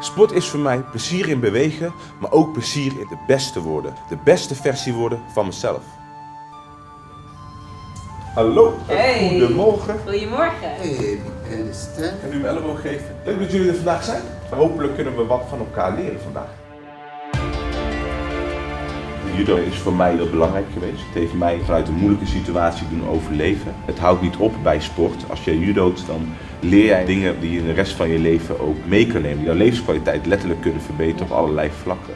Sport is voor mij plezier in bewegen, maar ook plezier in de beste worden. De beste versie worden van mezelf. Hallo, Hey. goedemorgen. Goedemorgen. Hey, understand? Kan u me elleboog geven? Leuk dat jullie er vandaag zijn. Hopelijk kunnen we wat van elkaar leren vandaag. Judo is voor mij heel belangrijk geweest. Het heeft mij vanuit een moeilijke situatie doen overleven. Het houdt niet op bij sport. Als je judoot, dan leer jij dingen die je in de rest van je leven ook mee kan nemen. Die jouw levenskwaliteit letterlijk kunnen verbeteren op allerlei vlakken.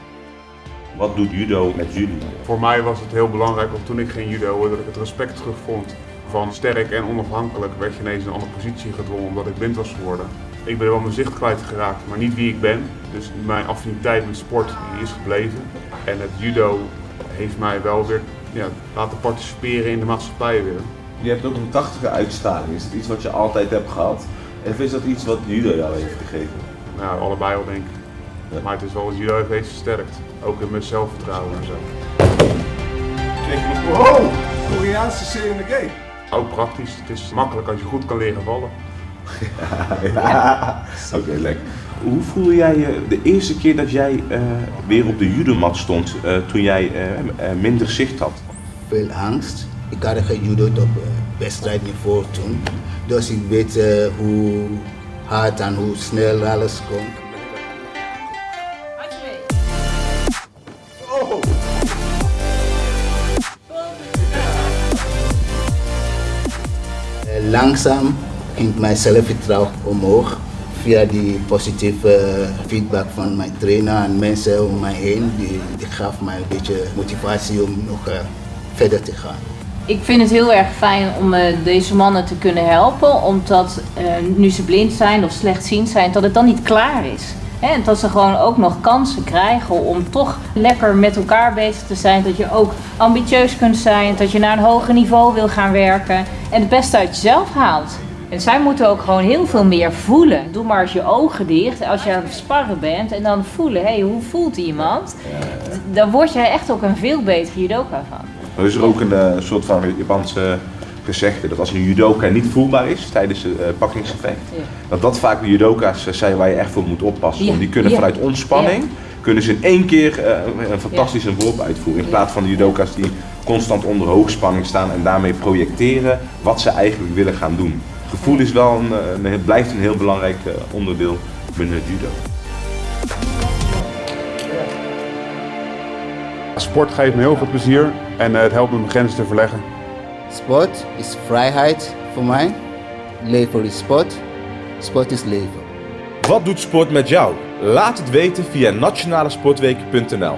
Wat doet judo met jullie? Voor mij was het heel belangrijk, want toen ik ging judo, dat ik het respect terugvond van sterk en onafhankelijk, werd je ineens in een andere positie gedwongen omdat ik blind was geworden. Ik ben wel mijn zicht kwijtgeraakt, maar niet wie ik ben. Dus mijn affiniteit met sport is gebleven. En het judo heeft mij wel weer ja, laten participeren in de maatschappij weer. Je hebt ook een krachtige uitstraling. Is het iets wat je altijd hebt gehad? Of is dat iets wat judo jou heeft gegeven? Nou, allebei wel denk ik. Ja. Maar het is wel het judo heeft versterkt. Ook in mijn zelfvertrouwen en zo. Wow, Koreaanse serie in de game. Ook praktisch, het is makkelijk als je goed kan leren vallen. Ja. Oké, lekker. Hoe voelde jij je de eerste keer dat jij eh, weer op de judomat stond eh, toen jij eh, minder zicht had? Veel angst. Ik had gejudo'd op wedstrijdniveau toen. Dus ik weet eh, hoe hard en hoe snel alles komt. Eh, Langzaam ging mijn zelfvertrouwen omhoog via die positieve feedback van mijn trainer en mensen om mij heen. Die, die gaf mij een beetje motivatie om nog eh, verder te gaan. Ik vind het heel erg fijn om eh, deze mannen te kunnen helpen, omdat eh, nu ze blind zijn of slechtziend zijn, dat het dan niet klaar is. En dat ze gewoon ook nog kansen krijgen om toch lekker met elkaar bezig te zijn. Dat je ook ambitieus kunt zijn, dat je naar een hoger niveau wil gaan werken en het beste uit jezelf haalt. En zij moeten ook gewoon heel veel meer voelen. Doe maar eens je ogen dicht als je aan het sparren bent en dan voelen, hé, hey, hoe voelt iemand? Dan word je echt ook een veel betere judoka van. Er is er ook een eh, soort van Japanse gezegde dat als een judoka niet voelbaar is tijdens het uh, pakkingseffect, Ja. dat dat vaak de judoka's eh, zijn waar je echt voor moet oppassen. Ja, Want die kunnen ja. vanuit ontspanning, kunnen ze in één keer eh, een fantastische worp uitvoeren. In plaats van de judoka's die constant onder hoogspanning staan en daarmee projecteren wat ze eigenlijk willen gaan doen. Gevoel is wel een, eh, een, blijft een heel belangrijk eh, onderdeel binnen het judo. Sport geeft me heel veel plezier en eh, het helpt me mijn grenzen te verleggen. Sport is vrijheid voor mij. Leven is sport. Sport is leven. Wat doet sport met jou? Laat het weten via nationalesportweek.nl